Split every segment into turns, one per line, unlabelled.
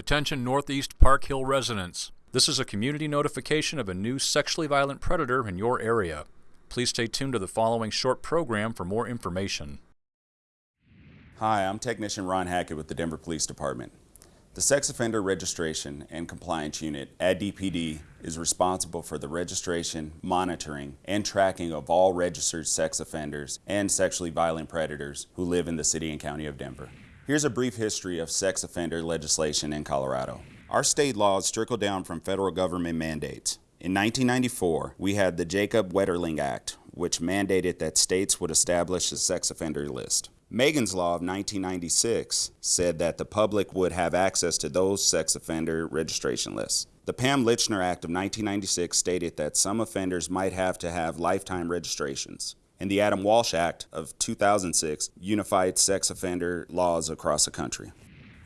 Attention Northeast Park Hill residents. This is a community notification of a new sexually violent predator in your area. Please stay tuned to the following short program for more information.
Hi, I'm Technician Ron Hackett with the Denver Police Department. The Sex Offender Registration and Compliance Unit at DPD is responsible for the registration, monitoring, and tracking of all registered sex offenders and sexually violent predators who live in the City and County of Denver. Here's a brief history of sex offender legislation in Colorado. Our state laws trickle down from federal government mandates. In 1994, we had the Jacob Wetterling Act, which mandated that states would establish a sex offender list. Megan's Law of 1996 said that the public would have access to those sex offender registration lists. The Pam Lychner Act of 1996 stated that some offenders might have to have lifetime registrations and the Adam Walsh Act of 2006 unified sex offender laws across the country.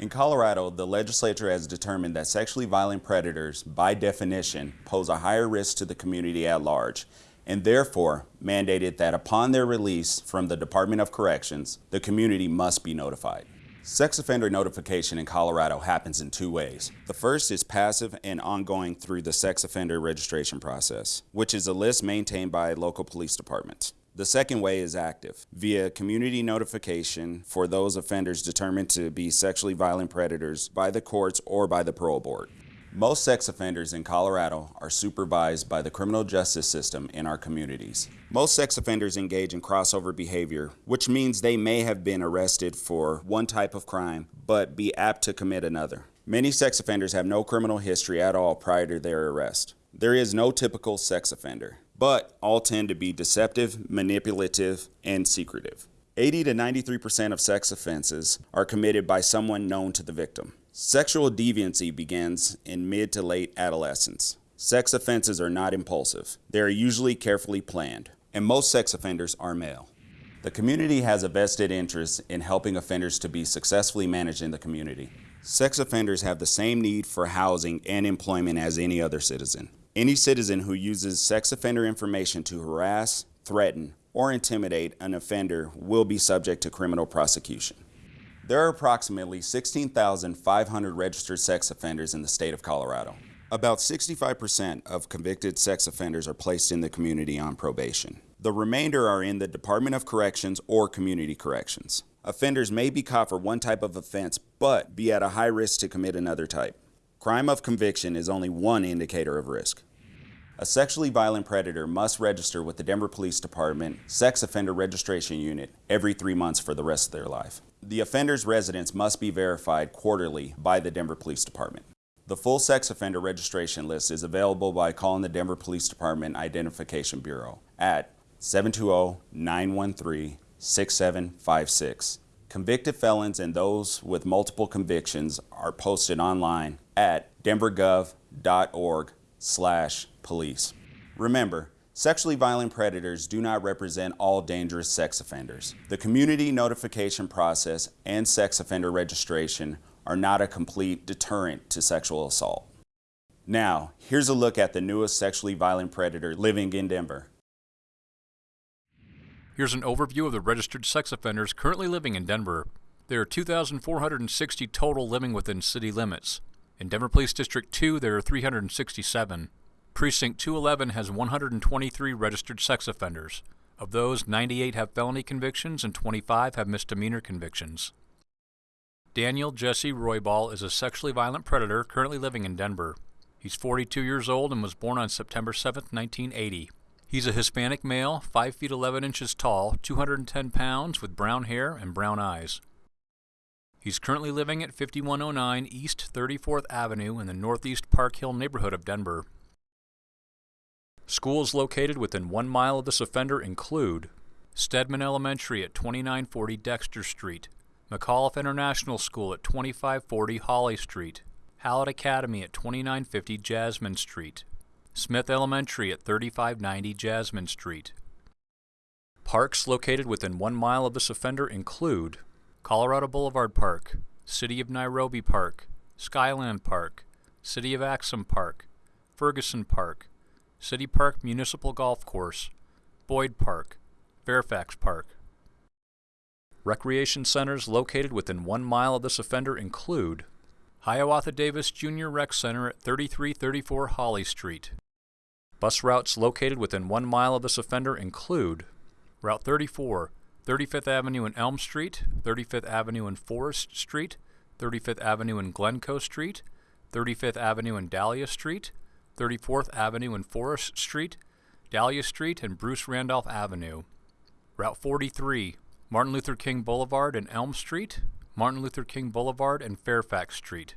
In Colorado, the legislature has determined that sexually violent predators, by definition, pose a higher risk to the community at large, and therefore mandated that upon their release from the Department of Corrections, the community must be notified. Sex offender notification in Colorado happens in two ways. The first is passive and ongoing through the sex offender registration process, which is a list maintained by local police departments. The second way is active, via community notification for those offenders determined to be sexually violent predators by the courts or by the parole board. Most sex offenders in Colorado are supervised by the criminal justice system in our communities. Most sex offenders engage in crossover behavior, which means they may have been arrested for one type of crime, but be apt to commit another. Many sex offenders have no criminal history at all prior to their arrest. There is no typical sex offender but all tend to be deceptive, manipulative, and secretive. 80 to 93% of sex offenses are committed by someone known to the victim. Sexual deviancy begins in mid to late adolescence. Sex offenses are not impulsive. They are usually carefully planned, and most sex offenders are male. The community has a vested interest in helping offenders to be successfully managed in the community. Sex offenders have the same need for housing and employment as any other citizen. Any citizen who uses sex offender information to harass, threaten, or intimidate an offender will be subject to criminal prosecution. There are approximately 16,500 registered sex offenders in the state of Colorado. About 65% of convicted sex offenders are placed in the community on probation. The remainder are in the Department of Corrections or Community Corrections. Offenders may be caught for one type of offense, but be at a high risk to commit another type. Crime of conviction is only one indicator of risk. A sexually violent predator must register with the Denver Police Department Sex Offender Registration Unit every three months for the rest of their life. The offender's residence must be verified quarterly by the Denver Police Department. The full sex offender registration list is available by calling the Denver Police Department Identification Bureau at 720-913-6756. Convicted felons and those with multiple convictions are posted online at denvergov.org slash police. Remember, sexually violent predators do not represent all dangerous sex offenders. The community notification process and sex offender registration are not a complete deterrent to sexual assault. Now, here's a look at the newest sexually violent predator living in Denver.
Here's an overview of the registered sex offenders currently living in Denver. There are 2,460 total living within city limits. In Denver Police District 2, there are 367. Precinct 211 has 123 registered sex offenders. Of those, 98 have felony convictions and 25 have misdemeanor convictions. Daniel Jesse Roybal is a sexually violent predator currently living in Denver. He's 42 years old and was born on September 7, 1980. He's a Hispanic male, 5 feet 11 inches tall, 210 pounds, with brown hair and brown eyes. He's currently living at 5109 East 34th Avenue in the Northeast Park Hill neighborhood of Denver. Schools located within one mile of this offender include Stedman Elementary at 2940 Dexter Street, McAuliffe International School at 2540 Holly Street, Hallett Academy at 2950 Jasmine Street, Smith Elementary at 3590 Jasmine Street. Parks located within one mile of this offender include Colorado Boulevard Park, City of Nairobi Park, Skyland Park, City of Axum Park, Ferguson Park, City Park Municipal Golf Course, Boyd Park, Fairfax Park. Recreation centers located within one mile of this offender include Hiawatha Davis Jr. Rec Center at 3334 Holly Street. Bus routes located within one mile of this offender include Route 34, 35th Avenue and Elm Street, 35th Avenue and Forest Street, 35th Avenue and Glencoe Street, 35th Avenue and Dahlia Street, 34th Avenue and Forest Street, Dahlia Street and Bruce Randolph Avenue. Route 43, Martin Luther King Boulevard and Elm Street, Martin Luther King Boulevard and Fairfax Street.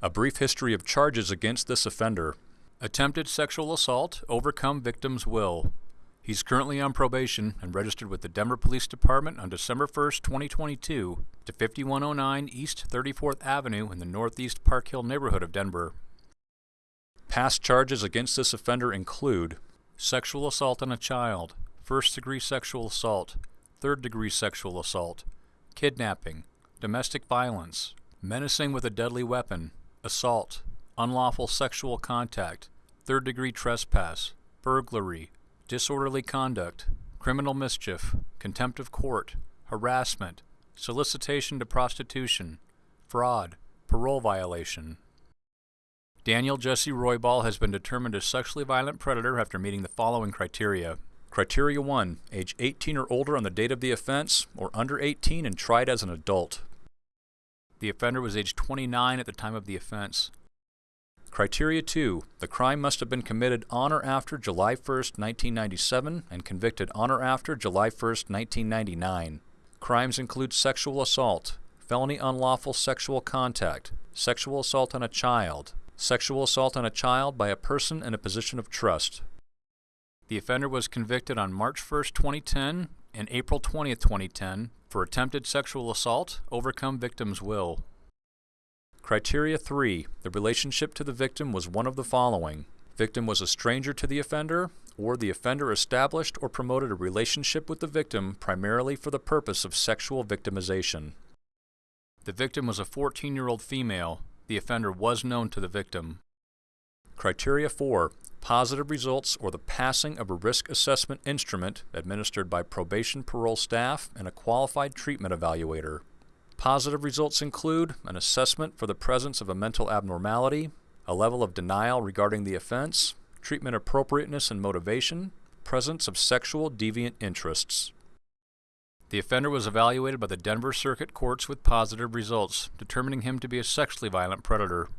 A brief history of charges against this offender. Attempted sexual assault, overcome victim's will. He's currently on probation and registered with the Denver Police Department on December 1st, 2022 to 5109 East 34th Avenue in the Northeast Park Hill neighborhood of Denver. Past charges against this offender include sexual assault on a child, first degree sexual assault, third degree sexual assault, kidnapping, domestic violence, menacing with a deadly weapon, assault, unlawful sexual contact, third degree trespass, burglary, disorderly conduct, criminal mischief, contempt of court, harassment, solicitation to prostitution, fraud, parole violation. Daniel Jesse Roybal has been determined a sexually violent predator after meeting the following criteria. Criteria 1. Age 18 or older on the date of the offense, or under 18 and tried as an adult. The offender was age 29 at the time of the offense. Criteria 2. The crime must have been committed on or after July 1, 1997 and convicted on or after July 1, 1999. Crimes include sexual assault, felony unlawful sexual contact, sexual assault on a child, sexual assault on a child by a person in a position of trust. The offender was convicted on March 1, 2010 and April 20, 2010 for attempted sexual assault, overcome victim's will. Criteria 3. The relationship to the victim was one of the following. Victim was a stranger to the offender, or the offender established or promoted a relationship with the victim primarily for the purpose of sexual victimization. The victim was a 14-year-old female. The offender was known to the victim. Criteria 4 positive results or the passing of a risk assessment instrument administered by probation parole staff and a qualified treatment evaluator. Positive results include an assessment for the presence of a mental abnormality, a level of denial regarding the offense, treatment appropriateness and motivation, presence of sexual deviant interests. The offender was evaluated by the Denver Circuit Courts with positive results, determining him to be a sexually violent predator.